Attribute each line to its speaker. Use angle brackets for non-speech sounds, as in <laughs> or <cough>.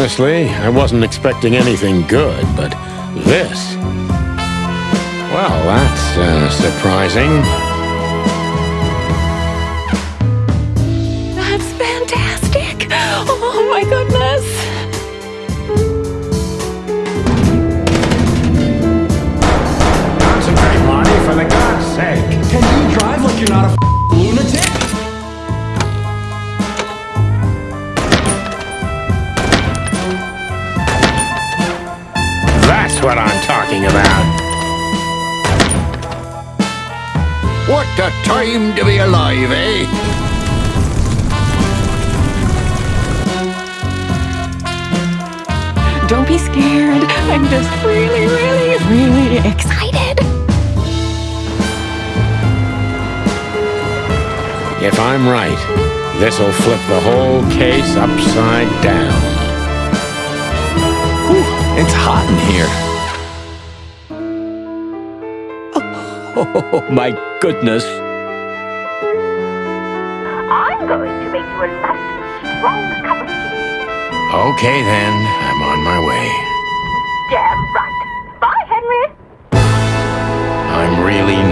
Speaker 1: Honestly, I wasn't expecting anything good, but this... Well, that's uh, surprising.
Speaker 2: That's fantastic! Oh my goodness!
Speaker 1: That's what I'm talking about.
Speaker 3: What a time to be alive, eh?
Speaker 2: Don't be scared. I'm just really, really, really excited.
Speaker 1: If I'm right, this'll flip the whole case upside down.
Speaker 4: Whew, It's hot in here. Oh, <laughs> my goodness.
Speaker 5: I'm going to make you a nice, strong cup of tea.
Speaker 1: Okay, then. I'm on my way.
Speaker 5: Damn right. Bye, Henry. I'm really